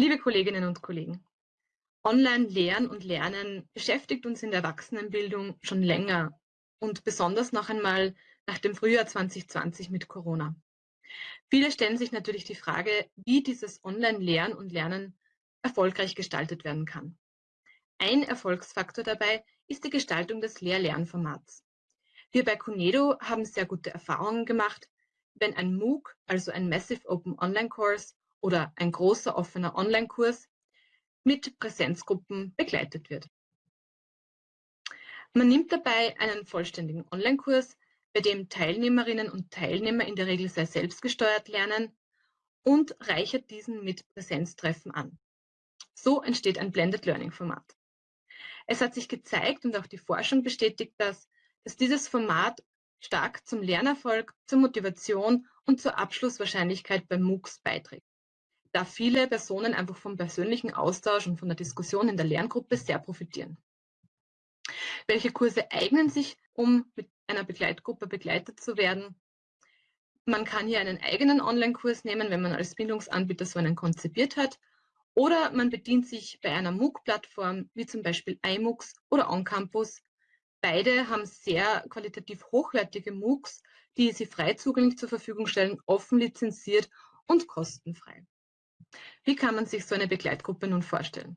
Liebe Kolleginnen und Kollegen, Online-Lehren und Lernen beschäftigt uns in der Erwachsenenbildung schon länger und besonders noch einmal nach dem Frühjahr 2020 mit Corona. Viele stellen sich natürlich die Frage, wie dieses Online-Lehren und Lernen erfolgreich gestaltet werden kann. Ein Erfolgsfaktor dabei ist die Gestaltung des Lehr-Lernformats. Wir bei Cunedo haben sehr gute Erfahrungen gemacht, wenn ein MOOC, also ein Massive Open Online Course oder ein großer offener Online-Kurs mit Präsenzgruppen begleitet wird. Man nimmt dabei einen vollständigen Online-Kurs, bei dem Teilnehmerinnen und Teilnehmer in der Regel sehr selbstgesteuert lernen und reichert diesen mit Präsenztreffen an. So entsteht ein Blended Learning Format. Es hat sich gezeigt und auch die Forschung bestätigt das, dass dieses Format stark zum Lernerfolg, zur Motivation und zur Abschlusswahrscheinlichkeit bei MOOCs beiträgt, da viele Personen einfach vom persönlichen Austausch und von der Diskussion in der Lerngruppe sehr profitieren. Welche Kurse eignen sich, um mit einer Begleitgruppe begleitet zu werden? Man kann hier einen eigenen Online-Kurs nehmen, wenn man als Bildungsanbieter so einen konzipiert hat. Oder man bedient sich bei einer MOOC-Plattform, wie zum Beispiel iMOOCs oder OnCampus, Beide haben sehr qualitativ hochwertige MOOCs, die sie frei zugänglich zur Verfügung stellen, offen lizenziert und kostenfrei. Wie kann man sich so eine Begleitgruppe nun vorstellen?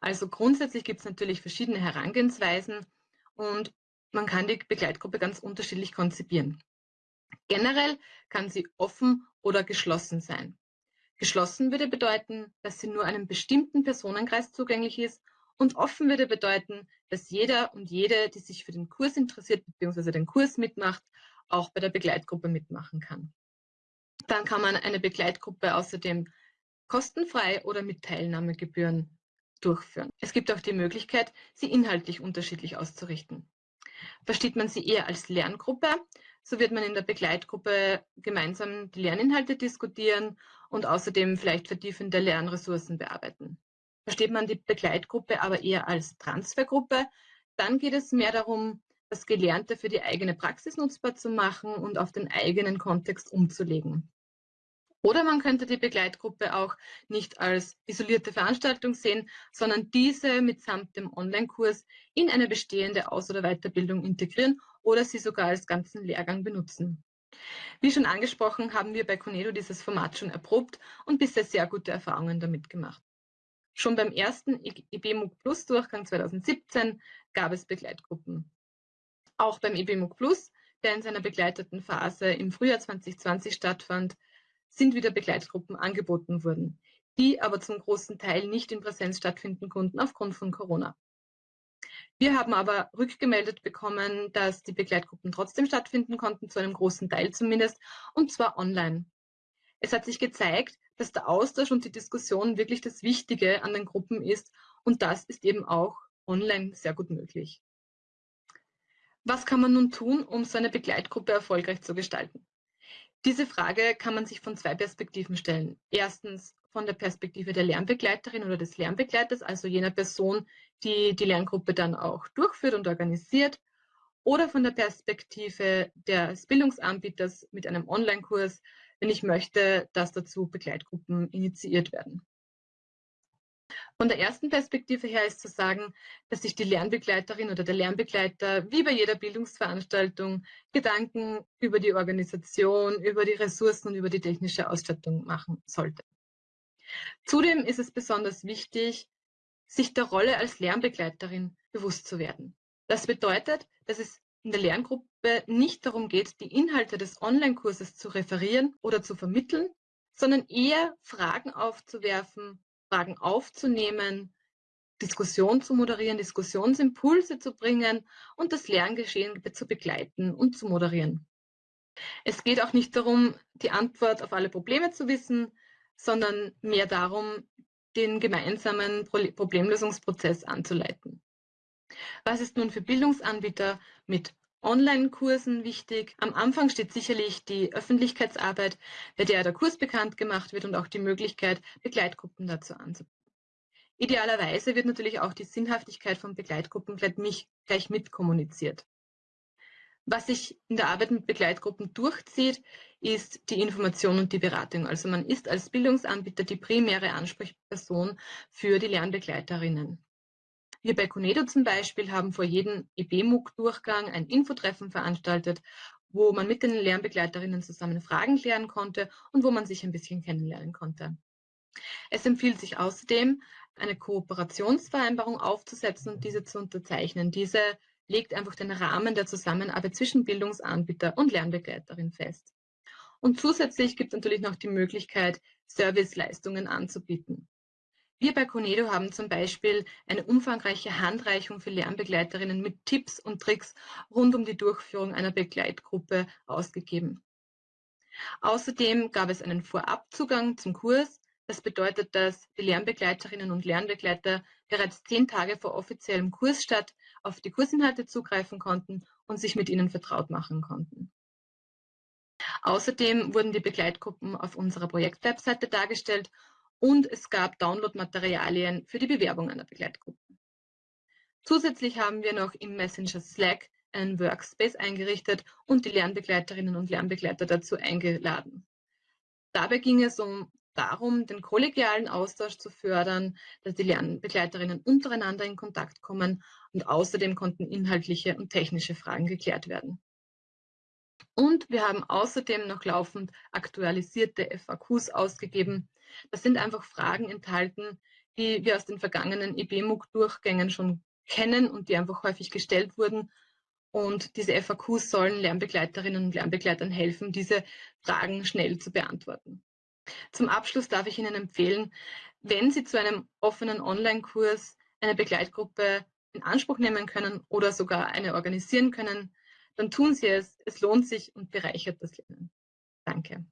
Also grundsätzlich gibt es natürlich verschiedene Herangehensweisen und man kann die Begleitgruppe ganz unterschiedlich konzipieren. Generell kann sie offen oder geschlossen sein. Geschlossen würde bedeuten, dass sie nur einem bestimmten Personenkreis zugänglich ist und offen würde bedeuten, dass jeder und jede, die sich für den Kurs interessiert bzw. den Kurs mitmacht, auch bei der Begleitgruppe mitmachen kann. Dann kann man eine Begleitgruppe außerdem kostenfrei oder mit Teilnahmegebühren durchführen. Es gibt auch die Möglichkeit, sie inhaltlich unterschiedlich auszurichten. Versteht man sie eher als Lerngruppe, so wird man in der Begleitgruppe gemeinsam die Lerninhalte diskutieren und außerdem vielleicht vertiefende Lernressourcen bearbeiten. Versteht man die Begleitgruppe aber eher als Transfergruppe, dann geht es mehr darum, das Gelernte für die eigene Praxis nutzbar zu machen und auf den eigenen Kontext umzulegen. Oder man könnte die Begleitgruppe auch nicht als isolierte Veranstaltung sehen, sondern diese mitsamt dem Online-Kurs in eine bestehende Aus- oder Weiterbildung integrieren oder sie sogar als ganzen Lehrgang benutzen. Wie schon angesprochen, haben wir bei Conedo dieses Format schon erprobt und bisher sehr gute Erfahrungen damit gemacht. Schon beim ersten IBMUG Plus Durchgang 2017 gab es Begleitgruppen. Auch beim IBMUG Plus, der in seiner begleiteten Phase im Frühjahr 2020 stattfand, sind wieder Begleitgruppen angeboten worden, die aber zum großen Teil nicht in Präsenz stattfinden konnten aufgrund von Corona. Wir haben aber rückgemeldet bekommen, dass die Begleitgruppen trotzdem stattfinden konnten, zu einem großen Teil zumindest, und zwar online. Es hat sich gezeigt, dass der Austausch und die Diskussion wirklich das Wichtige an den Gruppen ist und das ist eben auch online sehr gut möglich. Was kann man nun tun, um so eine Begleitgruppe erfolgreich zu gestalten? Diese Frage kann man sich von zwei Perspektiven stellen. Erstens von der Perspektive der Lernbegleiterin oder des Lernbegleiters, also jener Person, die die Lerngruppe dann auch durchführt und organisiert, oder von der Perspektive des Bildungsanbieters mit einem Online-Kurs, wenn ich möchte, dass dazu Begleitgruppen initiiert werden. Von der ersten Perspektive her ist zu sagen, dass sich die Lernbegleiterin oder der Lernbegleiter wie bei jeder Bildungsveranstaltung Gedanken über die Organisation, über die Ressourcen und über die technische Ausstattung machen sollte. Zudem ist es besonders wichtig, sich der Rolle als Lernbegleiterin bewusst zu werden. Das bedeutet, dass es in der Lerngruppe nicht darum geht, die Inhalte des Online-Kurses zu referieren oder zu vermitteln, sondern eher Fragen aufzuwerfen, Fragen aufzunehmen, Diskussion zu moderieren, Diskussionsimpulse zu bringen und das Lerngeschehen zu begleiten und zu moderieren. Es geht auch nicht darum, die Antwort auf alle Probleme zu wissen, sondern mehr darum, den gemeinsamen Problemlösungsprozess anzuleiten. Was ist nun für Bildungsanbieter mit Online-Kursen wichtig? Am Anfang steht sicherlich die Öffentlichkeitsarbeit, bei der der Kurs bekannt gemacht wird und auch die Möglichkeit, Begleitgruppen dazu anzubieten. Idealerweise wird natürlich auch die Sinnhaftigkeit von Begleitgruppen gleich mit kommuniziert. Was sich in der Arbeit mit Begleitgruppen durchzieht, ist die Information und die Beratung. Also man ist als Bildungsanbieter die primäre Ansprechperson für die Lernbegleiterinnen. Wir bei Conedo zum Beispiel haben vor jedem EBMUG-Durchgang ein Infotreffen veranstaltet, wo man mit den Lernbegleiterinnen zusammen Fragen klären konnte und wo man sich ein bisschen kennenlernen konnte. Es empfiehlt sich außerdem, eine Kooperationsvereinbarung aufzusetzen und diese zu unterzeichnen. Diese legt einfach den Rahmen der Zusammenarbeit zwischen Bildungsanbieter und Lernbegleiterin fest. Und zusätzlich gibt es natürlich noch die Möglichkeit, Serviceleistungen anzubieten. Wir bei Conedo haben zum Beispiel eine umfangreiche Handreichung für Lernbegleiterinnen mit Tipps und Tricks rund um die Durchführung einer Begleitgruppe ausgegeben. Außerdem gab es einen Vorabzugang zum Kurs, das bedeutet, dass die Lernbegleiterinnen und Lernbegleiter bereits zehn Tage vor offiziellem Kursstart auf die Kursinhalte zugreifen konnten und sich mit ihnen vertraut machen konnten. Außerdem wurden die Begleitgruppen auf unserer Projektwebseite dargestellt und es gab Downloadmaterialien für die Bewerbung einer Begleitgruppe. Zusätzlich haben wir noch im Messenger Slack einen Workspace eingerichtet und die Lernbegleiterinnen und Lernbegleiter dazu eingeladen. Dabei ging es um darum, den kollegialen Austausch zu fördern, dass die Lernbegleiterinnen untereinander in Kontakt kommen und außerdem konnten inhaltliche und technische Fragen geklärt werden. Und wir haben außerdem noch laufend aktualisierte FAQs ausgegeben. Das sind einfach Fragen enthalten, die wir aus den vergangenen EBMUG-Durchgängen schon kennen und die einfach häufig gestellt wurden. Und diese FAQs sollen Lernbegleiterinnen und Lernbegleitern helfen, diese Fragen schnell zu beantworten. Zum Abschluss darf ich Ihnen empfehlen, wenn Sie zu einem offenen Online-Kurs eine Begleitgruppe in Anspruch nehmen können oder sogar eine organisieren können, dann tun Sie es. Es lohnt sich und bereichert das Lernen. Danke.